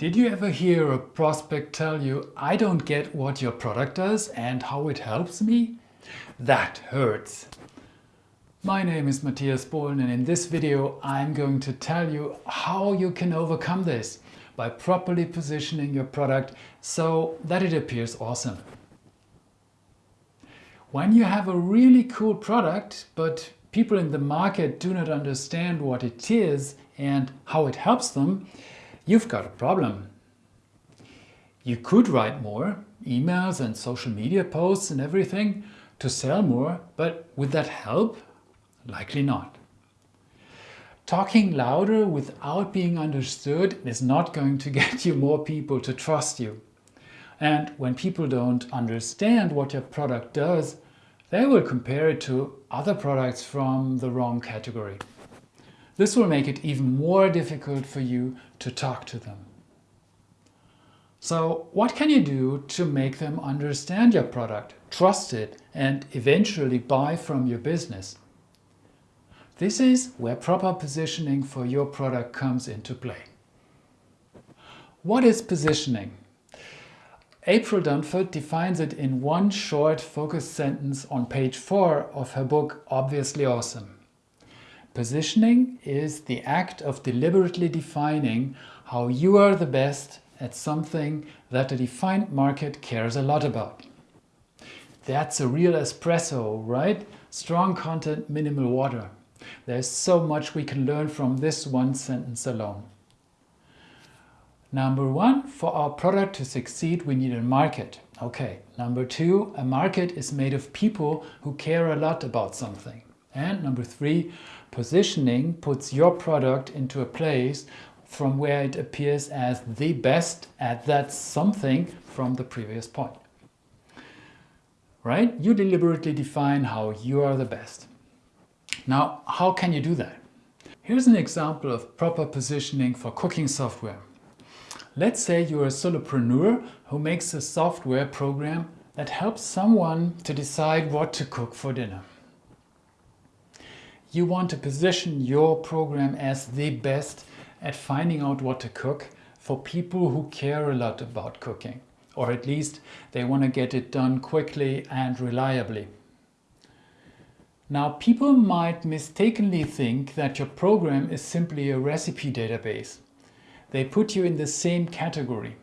Did you ever hear a prospect tell you, I don't get what your product does and how it helps me? That hurts. My name is Matthias Bohlen and in this video I'm going to tell you how you can overcome this by properly positioning your product so that it appears awesome. When you have a really cool product but people in the market do not understand what it is and how it helps them, you've got a problem. You could write more, emails and social media posts and everything, to sell more, but would that help? Likely not. Talking louder without being understood is not going to get you more people to trust you. And when people don't understand what your product does, they will compare it to other products from the wrong category. This will make it even more difficult for you to talk to them. So what can you do to make them understand your product, trust it and eventually buy from your business? This is where proper positioning for your product comes into play. What is positioning? April Dunford defines it in one short focused sentence on page 4 of her book Obviously Awesome. Positioning is the act of deliberately defining how you are the best at something that a defined market cares a lot about. That's a real espresso, right? Strong content, minimal water. There's so much we can learn from this one sentence alone. Number one, for our product to succeed, we need a market. Okay. Number two, a market is made of people who care a lot about something. And number three, positioning puts your product into a place from where it appears as the best at that something from the previous point. Right? You deliberately define how you are the best. Now, how can you do that? Here's an example of proper positioning for cooking software. Let's say you're a solopreneur who makes a software program that helps someone to decide what to cook for dinner. You want to position your program as the best at finding out what to cook for people who care a lot about cooking. Or at least they want to get it done quickly and reliably. Now people might mistakenly think that your program is simply a recipe database. They put you in the same category.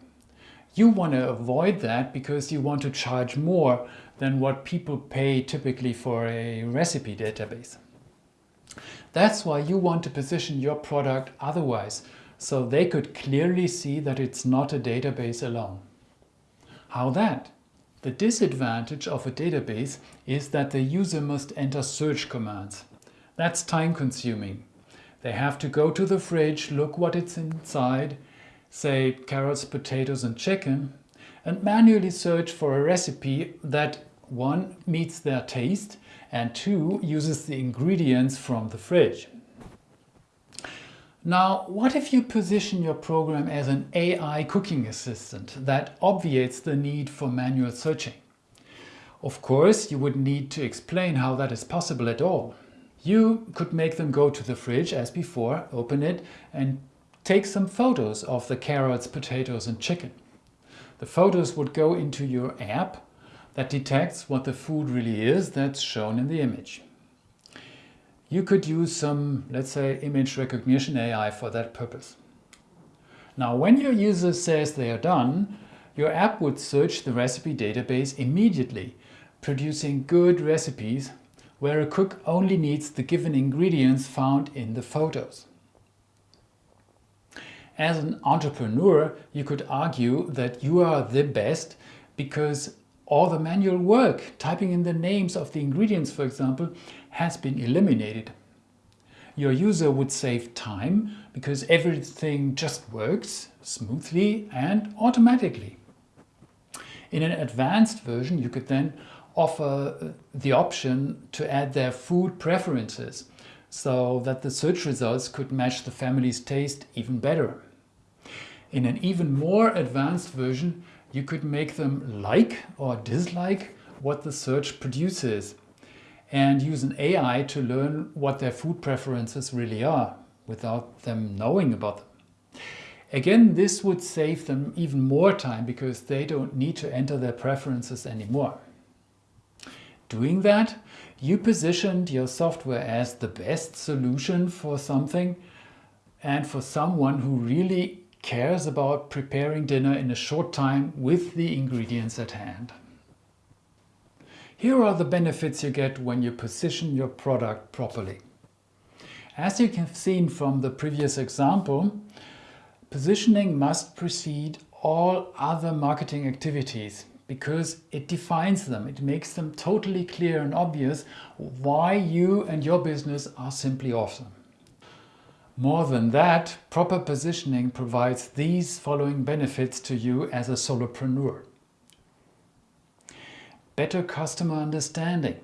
You want to avoid that because you want to charge more than what people pay typically for a recipe database. That's why you want to position your product otherwise, so they could clearly see that it's not a database alone. How that? The disadvantage of a database is that the user must enter search commands. That's time consuming. They have to go to the fridge, look what it's inside, say carrots, potatoes and chicken, and manually search for a recipe that one meets their taste and two uses the ingredients from the fridge. Now, what if you position your program as an AI cooking assistant that obviates the need for manual searching? Of course, you would need to explain how that is possible at all. You could make them go to the fridge as before, open it and take some photos of the carrots, potatoes and chicken. The photos would go into your app that detects what the food really is that's shown in the image. You could use some, let's say, image recognition AI for that purpose. Now, when your user says they are done, your app would search the recipe database immediately, producing good recipes where a cook only needs the given ingredients found in the photos. As an entrepreneur, you could argue that you are the best because all the manual work, typing in the names of the ingredients for example, has been eliminated. Your user would save time because everything just works smoothly and automatically. In an advanced version you could then offer uh, the option to add their food preferences so that the search results could match the family's taste even better. In an even more advanced version you could make them like or dislike what the search produces and use an AI to learn what their food preferences really are without them knowing about them. Again, this would save them even more time because they don't need to enter their preferences anymore. Doing that, you positioned your software as the best solution for something and for someone who really cares about preparing dinner in a short time with the ingredients at hand. Here are the benefits you get when you position your product properly. As you have seen from the previous example, positioning must precede all other marketing activities because it defines them. It makes them totally clear and obvious why you and your business are simply awesome. More than that, proper positioning provides these following benefits to you as a solopreneur. Better customer understanding.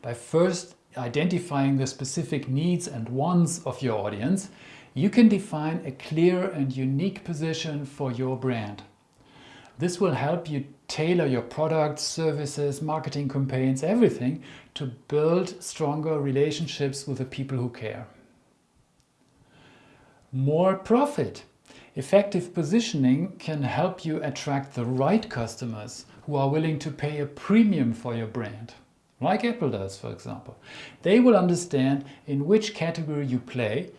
By first identifying the specific needs and wants of your audience, you can define a clear and unique position for your brand. This will help you tailor your products, services, marketing campaigns, everything to build stronger relationships with the people who care. More profit. Effective positioning can help you attract the right customers who are willing to pay a premium for your brand. Like Apple does, for example. They will understand in which category you play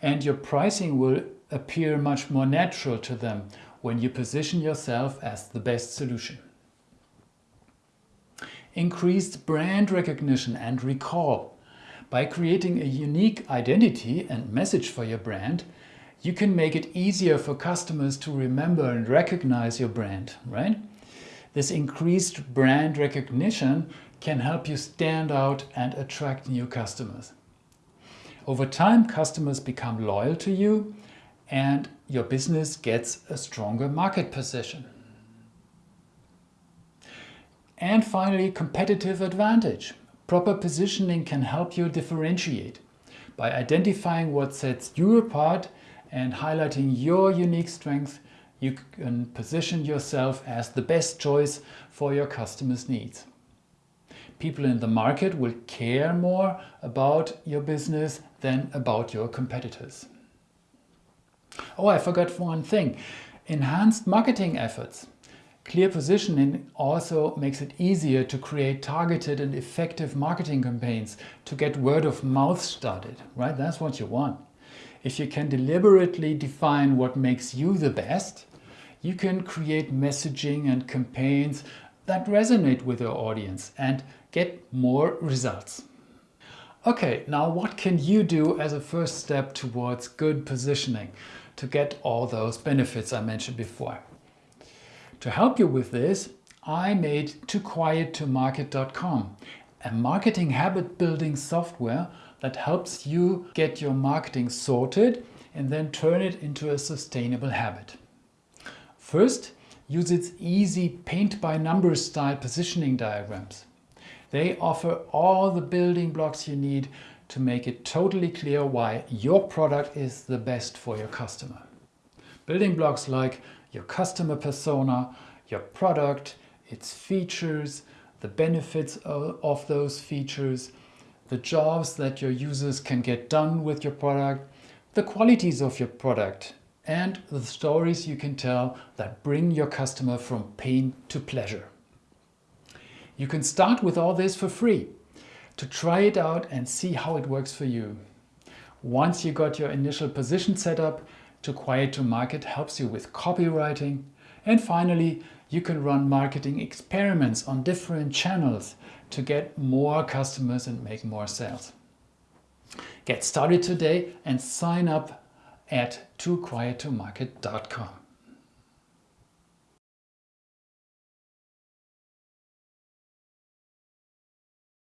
and your pricing will appear much more natural to them when you position yourself as the best solution. Increased brand recognition and recall. By creating a unique identity and message for your brand, you can make it easier for customers to remember and recognize your brand, right? This increased brand recognition can help you stand out and attract new customers. Over time, customers become loyal to you and your business gets a stronger market position. And finally, competitive advantage. Proper positioning can help you differentiate. By identifying what sets you apart and highlighting your unique strengths, you can position yourself as the best choice for your customers' needs. People in the market will care more about your business than about your competitors. Oh, I forgot one thing. Enhanced marketing efforts. Clear positioning also makes it easier to create targeted and effective marketing campaigns to get word of mouth started, right? That's what you want. If you can deliberately define what makes you the best, you can create messaging and campaigns that resonate with your audience and get more results. Okay, now what can you do as a first step towards good positioning? to get all those benefits I mentioned before. To help you with this, I made TooQuietToMarket.com, a marketing habit building software that helps you get your marketing sorted and then turn it into a sustainable habit. First, use its easy paint by numbers style positioning diagrams. They offer all the building blocks you need to make it totally clear why your product is the best for your customer. Building blocks like your customer persona, your product, its features, the benefits of those features, the jobs that your users can get done with your product, the qualities of your product, and the stories you can tell that bring your customer from pain to pleasure. You can start with all this for free to try it out and see how it works for you. Once you got your initial position set up, Too Quiet to Market helps you with copywriting. And finally, you can run marketing experiments on different channels to get more customers and make more sales. Get started today and sign up at tooquiettomarket.com.